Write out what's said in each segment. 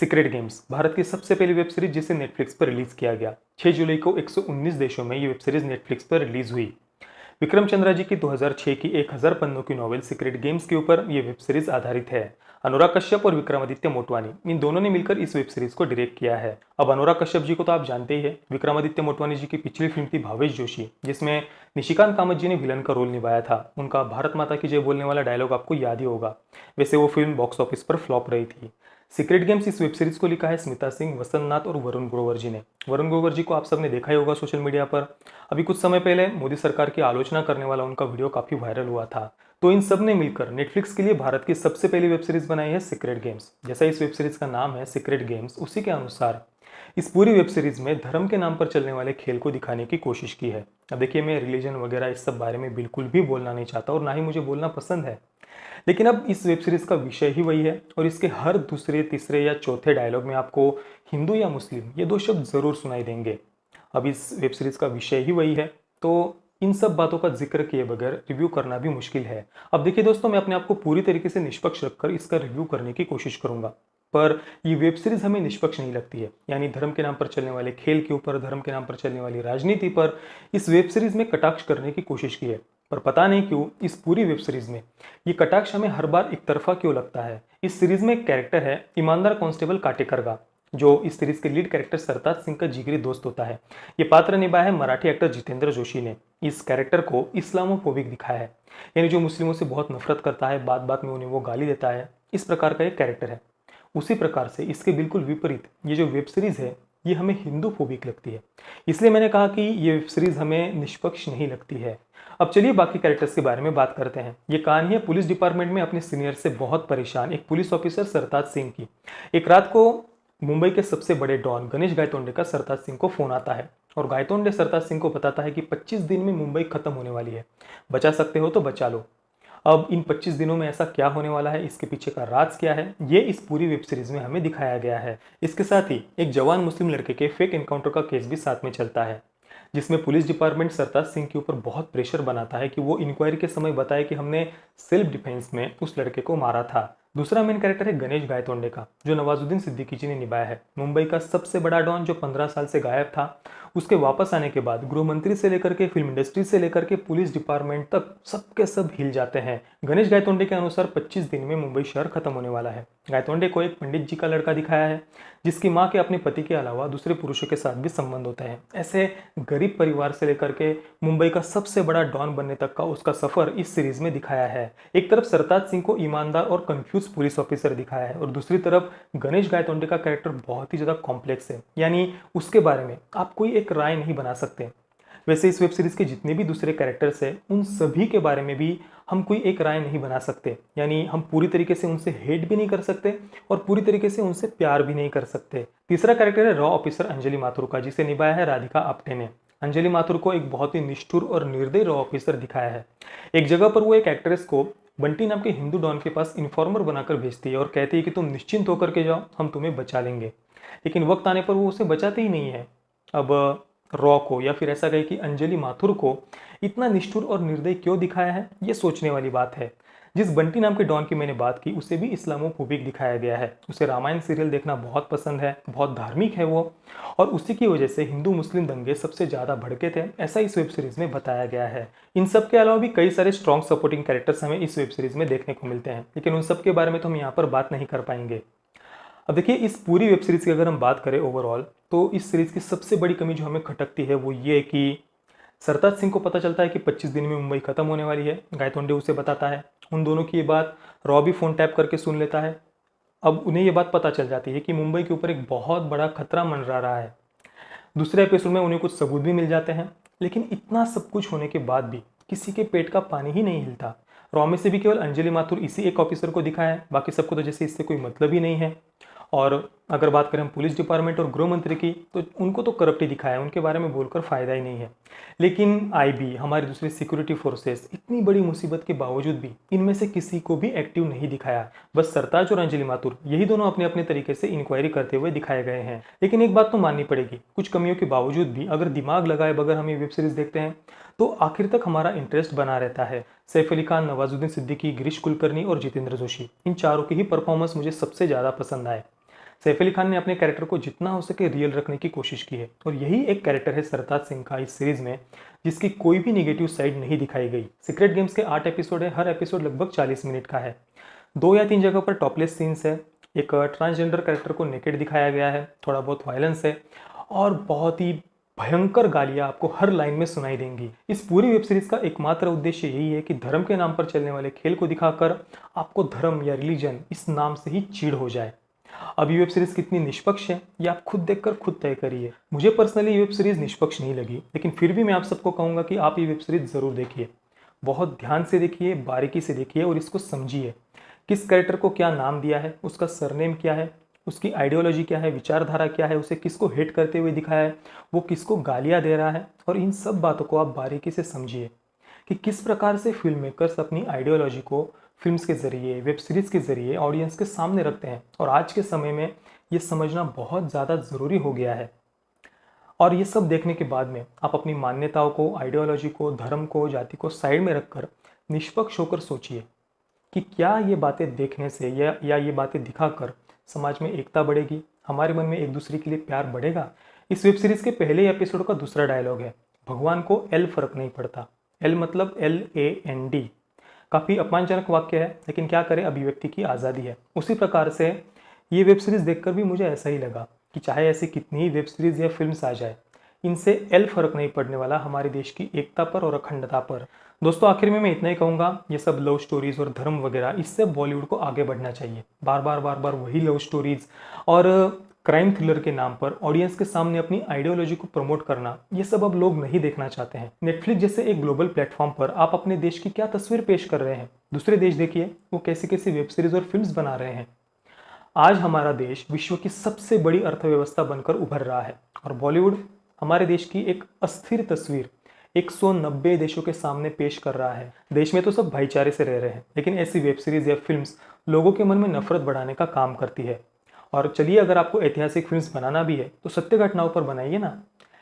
Secret games Bharat की सबसे पहली वेब सीरीज़ जिसे नेटफ्लिक्स पर रिलीज़ किया गया। 6 जुलाई को 119 देशों में ये वेब सीरीज़ नेटफ्लिक्स पर रिलीज़ हुई। विक्रम चंद्रा जी की 2006 की 1000 पन्नों की नॉवेल सीक्रेट गेम्स के ऊपर ये वेब सीरीज़ आधारित है। अनुराग कश्यप और विक्रमादित्य मोटवानी, इन दोनों ने मिलकर इस वेब सीरीज़ को डायरेक्ट किया है। अब अनुराग कश्यप जी को तो आप जानते ही हैं, विक्रमादित्य मोटवानी जी की पिछली फ़िल्म थी भावेश जोशी, जिसमें निशिकांत कामत जी ने विलन का रोल निभाया था। उनका भारत माता की जय बोलने वाला डायलॉग आपको याद ही होगा। वैसे वो फ़िल्म बॉक्स ऑफ़िस पर फ्लॉप रही थी। सीक्रेट गेम्स इस वेब सीरीज़ को लिखा है स्मिता सिंह वसंत और वरुण ग्रोवर जी ने। वरुण ग्रोवर जी को आप सबने देखा ही होगा सोशल मीडिया पर। अभी कुछ समय पहले मोदी सरकार की आलोचना करने वाला उनका वीडियो काफ़ी वायरल हुआ था। तो इन सबने मिलकर नेटफ्लिक्स के लिए भारत की सबसे पहली वेब सीरीज़ बनाई है सीक्रेट गेम्स। जैसा इस वेब सीरीज़ का नाम है सीक्रेट गेम्स, उसी के अनुसार इस पूरी वेब सीरीज़ में धर्म के नाम पर चलने वाले खेल को दिखाने की कोशिश की है। अब देखिए मैं रिलीजन वगैरह इस सब बारे में बिल्कुल भी बोलना नहीं चाहता और ना ही मुझे बोलना पसंद है। लेकिन अब इस वेब सीरीज़ का विषय ही वही है और इसके हर दूसरे, तीसरे या चौथे डायलॉग में आपको हिंदू या मुस्लिम ये दो शब्द ज़रूर सुनाई देंगे। अब इस वेब सीरीज़ का विषय ही वही है तो इन सब बातों का ज़िक्र किए बगैर रिव्यू करना भी मुश्किल है। अब देखिए दोस्तों, मैं अपने आप को पूरी तरीके से निष्पक्ष रखकर इसका रिव्यू करने की कोशिश करूँगा। पर ये वेब सीरीज़ हमें निष्पक्ष नहीं लगती है, यानी धर्म के नाम पर चलने वाले खेल के ऊपर, धर्म के नाम पर चलने वाली राजनीति पर इस वेब सीरीज़ में कटाक्ष करने की कोशिश की है। पर पता नहीं क्यों इस पूरी वेब सीरीज़ में। ये कटाक्ष हमें हर बार एक तरफा क्यों लगता है? इस सीरीज़ में एक कैरेक्टर है, ईमानदार कांस्टेबल काटेकर का जो इस सीरीज़ के लीड कैरेक्टर सरताज सिंह का जिगरी दोस्त होता है। ये पात्र निभाया है मराठी एक्टर जितेंद्र जोशी ने। इस कैरेक्टर को इस्लामोफोबिक दिखाया है। यानी जो मुस्लिमों से बहुत नफरत करता है बात बात में उन्हें वो गाली देता है, इस प्रकार का एक कैरेक्टर है। उसी प्रकार से इसके बिल्कुल विपरीत ये जो वेब सीरीज़ है ये हमें हिंदू फोबिक लगती है। इसलिए मैंने कहा कि ये वेब सीरीज़ हमें निष्पक्ष नहीं लगती है। अब चलिए बाकी कैरेक्टर्स के बारे में बात करते हैं। ये कहानी है पुलिस डिपार्टमेंट में अपने सीनियर से बहुत परेशान एक पुलिस ऑफिसर सरताज सिंह की। एक रात को मुंबई के सबसे बड़े डॉन गणेश गायतोंडे का सरताज सिंह को फ़ोन आता है और गायतोंडे सरताज सिंह को बताता है कि 25 दिन में मुंबई खत्म होने वाली है। बचा सकते हो तो बचा लो। अब इन 25 दिनों में ऐसा क्या होने वाला है? इसके पीछे का राज क्या है? ये इस पूरी वेब सीरीज़ में हमें दिखाया गया है। इसके साथ ही एक जवान मुस्लिम लड़के के फेक एनकाउंटर का केस भी साथ में चलता है, जिसमें पुलिस डिपार्टमेंट सरताज सिंह के ऊपर बहुत प्रेशर बनाता है कि वो इंक्वायरी के समय बताए कि हमने सेल्फ डिफेंस में उस लड़के को मारा था। दूसरा मेन कैरेक्टर है गणेश गायतोंडे का, जो नवाजुद्दीन सिद्दीकी जी ने निभाया है। मुंबई का सबसे बड़ा डॉन, जो 15 साल से गायब था उसके वापस आने के बाद गृह मंत्री से लेकर के फ़िल्म इंडस्ट्री से लेकर के पुलिस डिपार्टमेंट तक सबके सब हिल जाते हैं। गणेश गायतोंडे के अनुसार 25 दिन में मुंबई शहर खत्म होने वाला है। गायतोंडे को एक पंडित जी का लड़का दिखाया है, जिसकी माँ के अपने पति के अलावा दूसरे पुरुषों के साथ भी संबंध होते हैं। ऐसे गरीब परिवार से लेकर के मुंबई का सबसे बड़ा डॉन बनने तक का उसका सफ़र इस सीरीज़ में दिखाया है। एक तरफ़ सरताज सिंह को ईमानदार और कंफ्यूज पुलिस ऑफिसर दिखाया है और दूसरी तरफ़ गणेश गायतोंडे का कैरेक्टर बहुत ही ज़्यादा कॉम्प्लेक्स है। यानी उसके बारे में आप कोई एक राय नहीं बना सकते। वैसे इस वेब सीरीज़ के जितने भी दूसरे कैरेक्टर्स हैं, उन सभी के बारे में भी हम कोई एक राय नहीं बना सकते। यानी हम पूरी तरीके से उनसे हेट भी नहीं कर सकते और पूरी तरीके से उनसे प्यार भी नहीं कर सकते। तीसरा कैरेक्टर है रॉ ऑफिसर अंजलि माथुर का, जिसे निभाया है राधिका आप्टे ने। अंजलि माथुर को एक बहुत ही निष्ठुर और निर्दय रॉ ऑफिसर दिखाया है। एक जगह पर वो एक एक्ट्रेस को बंटी नाम के हिंदू डॉन के पास इन्फॉर्मर बनाकर भेजती है और कहती है कि तुम निश्चिंत होकर के जाओ, हम तुम्हें बचा लेंगे। लेकिन वक्त आने पर वो उसे बचाते ही नहीं है। अब, रॉ को या फिर ऐसा कहे कि अंजलि माथुर को इतना निष्ठुर और निर्दय क्यों दिखाया है? ये सोचने वाली बात है। जिस बंटी नाम के डॉन की मैंने बात की, उसे भी इस्लामोफोबिक दिखाया गया है। उसे रामायण सीरियल देखना बहुत पसंद है, बहुत धार्मिक है वो। और उसी की वजह से हिंदू मुस्लिम दंगे सबसे ज़्यादा भड़के थे, ऐसा इस वेब सीरीज़ में बताया गया है। इन सब के अलावा भी कई सारे स्ट्रॉन्ग सपोर्टिंग कैरेक्टर्स हमें इस वेब सीरीज़ में देखने को मिलते हैं। लेकिन उन सब के बारे में तो हम यहाँ पर बात नहीं कर पाएँगे। अब देखिए, इस पूरी वेब सीरीज़ की अगर हम बात करें ओवरऑल तो इस सीरीज़ की सबसे बड़ी कमी जो हमें खटकती है, वो ये कि सरताज सिंह को पता चलता है कि 25 दिन में मुंबई खत्म होने वाली है। गायतोंडे उसे बताता है। उन दोनों की ये बात रॉबी फ़ोन टैप करके सुन लेता है। अब उन्हें ये बात पता चल जाती है कि मुंबई के ऊपर एक बहुत बड़ा खतरा मंडरा रहा है। दूसरे एपिसोड में उन्हें कुछ सबूत भी मिल जाते हैं, लेकिन इतना सब कुछ होने के बाद भी किसी के पेट का पानी ही नहीं हिलता। रॉ में से भी केवल अंजलि माथुर इसी एक ऑफिसर को दिखाया है। बाकी सबको तो जैसे इससे कोई मतलब ही नहीं है। और अगर बात करें पुलिस डिपार्टमेंट और गृह मंत्री की तो उनको तो करप्ट ही दिखाया उनके बारे में बोलकर फ़ायदा ही नहीं है। लेकिन आईबी, हमारी दूसरी सिक्योरिटी फोर्सेस, इतनी बड़ी मुसीबत के बावजूद भी इनमें से किसी को भी एक्टिव नहीं दिखाया। बस सरताज और अंजलि माथुर, यही दोनों अपने अपने तरीके से इंक्वायरी करते हुए दिखाए गए हैं। लेकिन एक बात तो माननी पड़ेगी, कुछ कमियों के बावजूद भी अगर दिमाग लगाए बगैर हम ये वेब सीरीज़ देखते हैं तो आखिर तक हमारा इंटरेस्ट बना रहता है। सैफ अली खान, नवाजुद्दीन सिद्दीकी, गिरीश कुलकर्णी और जितेंद्र जोशी, इन चारों की ही परफॉर्मेंस मुझे सबसे ज़्यादा पसंद आए। सैफ अली खान ने अपने कैरेक्टर को जितना हो सके रियल रखने की कोशिश की है। और यही एक कैरेक्टर है सरताज सिंह का इस सीरीज़ में, जिसकी कोई भी निगेटिव साइड नहीं दिखाई गई। सीक्रेट गेम्स के आठ एपिसोड है, हर एपिसोड लगभग चालीस मिनट का है। दो या तीन जगह पर टॉपलेस सीन्स है। एक ट्रांसजेंडर कैरेक्टर को नेकेड दिखाया गया है, थोड़ा बहुत वायलेंस है, और बहुत ही भयंकर गालियाँ आपको हर लाइन में सुनाई देंगी। इस पूरी वेब सीरीज़ का एकमात्र उद्देश्य यही है कि धर्म के नाम पर चलने वाले खेल को दिखाकर आपको धर्म या रिलीजन इस नाम से ही चीड़ हो जाए। अब ये वेब सीरीज़ कितनी निष्पक्ष है, ये आप खुद देखकर खुद तय करिए। मुझे पर्सनली ये वेब सीरीज़ निष्पक्ष नहीं लगी, लेकिन फिर भी मैं आप सबको कहूँगा कि आप ये वेब सीरीज़ ज़रूर देखिए। बहुत ध्यान से देखिए, बारीकी से देखिए और इसको समझिए। किस कैरेक्टर को क्या नाम दिया है, उसका सरनेम क्या है, उसकी आइडियोलॉजी क्या है, विचारधारा क्या है, उसे किसको हेट करते हुए दिखाया है, वो किसको गालियाँ दे रहा है, और इन सब बातों को आप बारीकी से समझिए कि किस प्रकार से फ़िल्म मेकर्स अपनी आइडियोलॉजी को फिल्म्स के ज़रिए, वेब सीरीज़ के ज़रिए ऑडियंस के सामने रखते हैं। और आज के समय में ये समझना बहुत ज़्यादा ज़रूरी हो गया है। और ये सब देखने के बाद में आप अपनी मान्यताओं को आइडियोलॉजी को, धर्म को, जाति को साइड में रखकर निष्पक्ष होकर सोचिए कि क्या ये बातें देखने से या या ये बातें दिखाकर समाज में एकता बढ़ेगी? हमारे मन में एक दूसरे के लिए प्यार बढ़ेगा? इस वेब सीरीज़ के पहले एपिसोड का दूसरा डायलॉग है। भगवान को एल फ़र्क नहीं पड़ता। एल मतलब एल ए एन डी काफ़ी अपमानजनक वाक्य है, लेकिन क्या करें अभिव्यक्ति की आज़ादी है। उसी प्रकार से ये वेब सीरीज़ देखकर भी मुझे ऐसा ही लगा कि चाहे ऐसी कितनी ही वेब सीरीज़ या फ़िल्म आ जाए, इनसे एल फ़र्क नहीं पड़ने वाला हमारे देश की एकता पर और अखंडता पर। दोस्तों, आखिर में मैं इतना ही कहूँगा, ये सब लव स्टोरीज और धर्म वगैरह, इससे बॉलीवुड को आगे बढ़ना चाहिए। बार बार बार बार वही लव स्टोरीज और क्राइम थ्रिलर के नाम पर ऑडियंस के सामने अपनी आइडियोलॉजी को प्रमोट करना, ये सब अब लोग नहीं देखना चाहते हैं। नेटफ्लिक्स जैसे एक ग्लोबल प्लेटफॉर्म पर आप अपने देश की क्या तस्वीर पेश कर रहे हैं? दूसरे देश देखिए, वो कैसी कैसी वेब सीरीज़ और फ़िल्म बना रहे हैं। आज हमारा देश विश्व की सबसे बड़ी अर्थव्यवस्था बनकर उभर रहा है और बॉलीवुड हमारे देश की एक अस्थिर तस्वीर 190 देशों के सामने पेश कर रहा है। देश में तो सब भाईचारे से रह रहे हैं, लेकिन ऐसी वेब सीरीज़ या फिल्म्स लोगों के मन में नफरत बढ़ाने का काम करती है। और चलिए अगर आपको ऐतिहासिक फ़िल्म बनाना भी है तो सत्य घटनाओं पर बनाइए ना।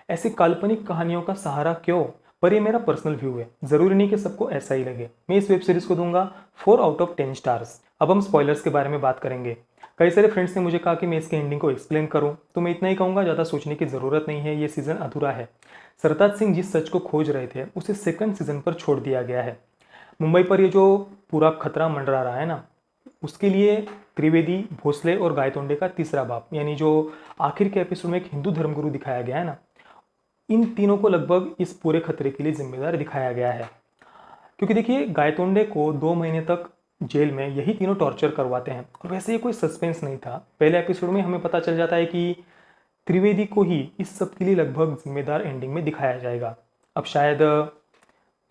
ऐसी काल्पनिक कहानियों का सहारा क्यों? पर ये मेरा पर्सनल व्यू है। ज़रूरी नहीं कि सबको ऐसा ही लगे। मैं इस वेब सीरीज़ को दूँगा four out of ten stars अब हम स्पॉयलर्स के बारे में बात करेंगे। कई सारे फ्रेंड्स ने मुझे कहा कि मैं इसके एंडिंग को एक्सप्लेन करूँ तो मैं इतना ही कहूँगा, ज़्यादा सोचने की ज़रूरत नहीं है, ये सीज़न अधूरा है। सरताज सिंह जिस सच को खोज रहे थे, उसे सेकंड सीज़न पर छोड़ दिया गया है। मुंबई पर ये जो पूरा खतरा मंडरा रहा है ना उसके लिए त्रिवेदी, भोसले और गायतोंडे का तीसरा बाप, यानी जो आखिर के एपिसोड में एक हिंदू धर्मगुरु दिखाया गया है ना, इन तीनों को लगभग इस पूरे खतरे के लिए जिम्मेदार दिखाया गया है। क्योंकि देखिए, गायतोंडे को दो महीने तक जेल में यही तीनों टॉर्चर करवाते हैं। और वैसे ये कोई सस्पेंस नहीं था। पहले एपिसोड में हमें पता चल जाता है कि त्रिवेदी को ही इस सब के लिए लगभग जिम्मेदार एंडिंग में दिखाया जाएगा। अब शायद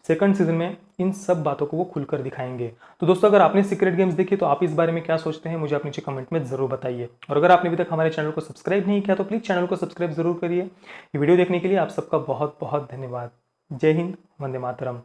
सेकंड सीज़न में इन सब बातों को वो खुलकर दिखाएँगे। तो दोस्तों, अगर आपने सीक्रेट गेम्स देखी तो आप इस बारे में क्या सोचते हैं, मुझे आप नीचे कमेंट में ज़रूर बताइए। और अगर आपने अभी तक हमारे चैनल को सब्सक्राइब नहीं किया तो प्लीज़ चैनल को सब्सक्राइब ज़रूर करिए। वीडियो देखने के लिए आप सबका बहुत बहुत धन्यवाद। जय हिंद, वंदे मातरम।